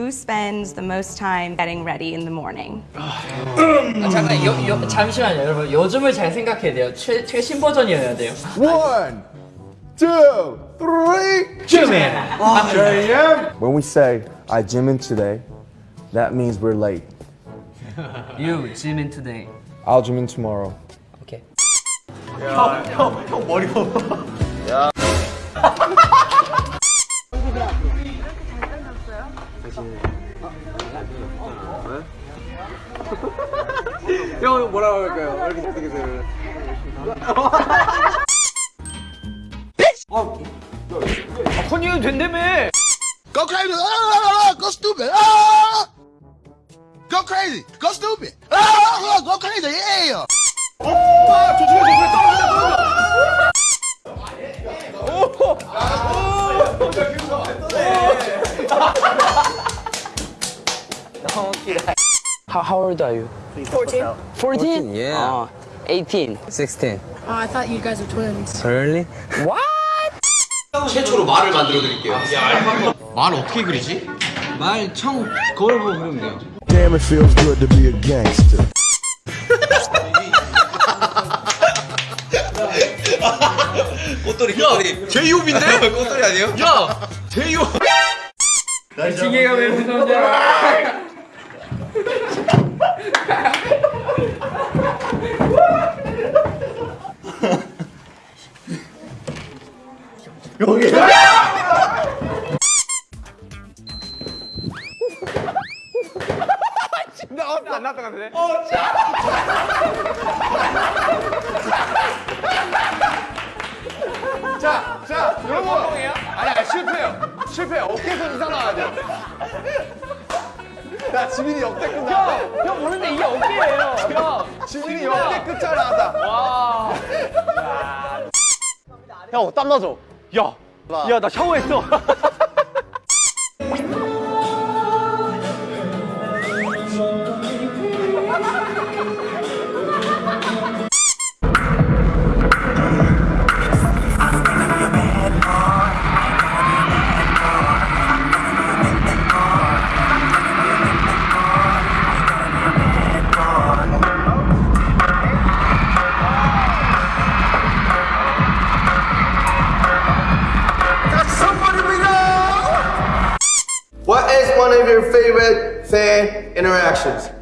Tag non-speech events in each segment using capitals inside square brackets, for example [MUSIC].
who spends the most time getting ready in the morning? 아, 잠깐 요, 요, 잠시만요 여러분 요즘을 잘 생각해야 돼요 최, 최신 버전이어야 돼요 One, two, three. 쯤에 When we say I gym in today, that means we're late. You gym in today I'll gym in tomorrow. 오케이 형 뭐라고 할까요? 왜 이렇게 잘생겼어요? 컨닝 된다며! Go crazy! Ah, go stupid! Ah! Go crazy! Go stupid! Ah, go crazy! Yeah! How, how old are you? 14. 14? yeah. Uh, 18. 16. Oh, I thought you guys were twins. Really? 최초로 말을 만들어 드릴게요. 말 어떻게 그리지? 말 청 거울 보고 그리면 돼요. Damn, it feels good to be a gangster. 꽃돌이 꽃돌이. 제이홉인데? 꽃돌이 아니에요? 야! 제이홉! 지게가 왜 무서운데 안 나왔던 것 같은데? 자, 자, 여러분. 아니, 아니, 실패요. 실패. 어깨에서 이상 나와야 돼. 야, 지민이 역대급 나왔다. 형, 모르는데 이게 어깨예요. 형, 지민이 역대급 잘 나왔다. 와. 형, 땀 나죠? 야, 야, 나 샤워했어. [LAUGHS]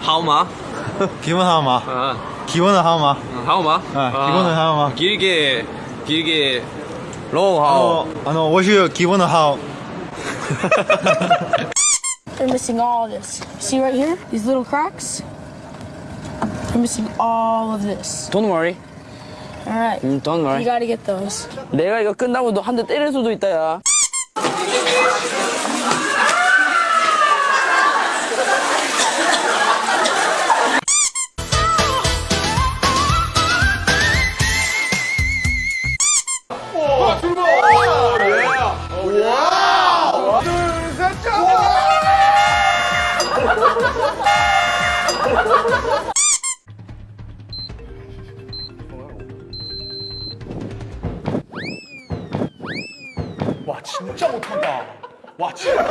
하우마 기본 하우마 아. 기본은 하우마 하우마 아, 기본은 하우마 길게 길게 로우 하우 아, no, what's your 기본은 하우 They're missing all of this. See right here? These little cracks? They're missing all of this. Don't worry. Alright. Mm, don't worry. You gotta get those. 내가 이거 끝나고 너 한 대 때릴 수도 있다, 야. 진짜 못한다. 와, 진짜.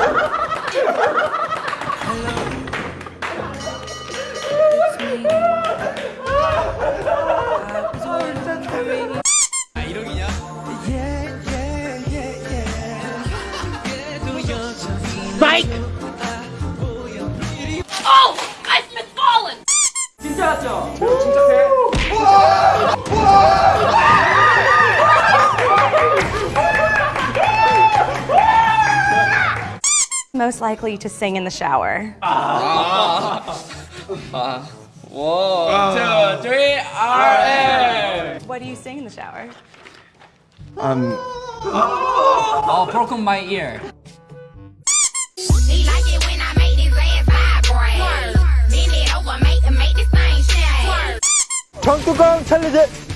most likely to sing in the shower? Uh, one, two, three, RM. What do you sing in the shower? Um. Oh, oh broken my ear. 정뚜껑 챌린지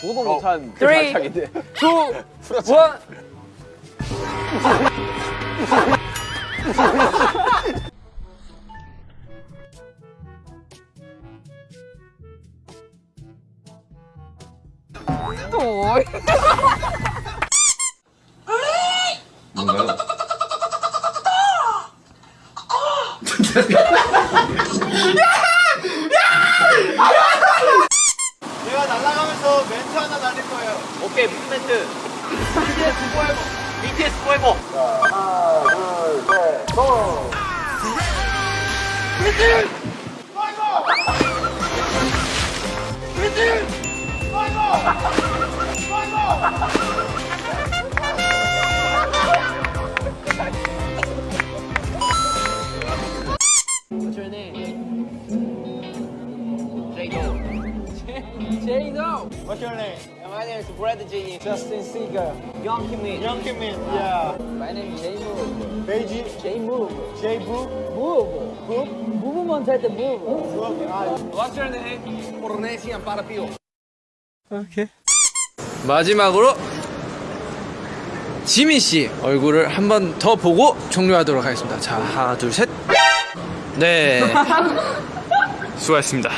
보도 못한 그 Three. 발차기인데. 투, 원. 내가 날아가면서 멘트 하나 날릴 거예요. 오케이 무슨 멘트? BTS 포에버. BTS 포에버. What's What's your name? My name is Brad J. Justin Seeger. Young Kim Young Kimin. Yeah. My name is J-Move. Beiji. J-Move. J Boo. Move. Move. Movement 할때 move. What's your name? 포르네시안 파라피오. 오케이. 마지막으로 지민 씨 얼굴을 한 번 더 보고 종료하도록 하겠습니다. 자, 하나, 둘, 셋. 네. 수고하셨습니다.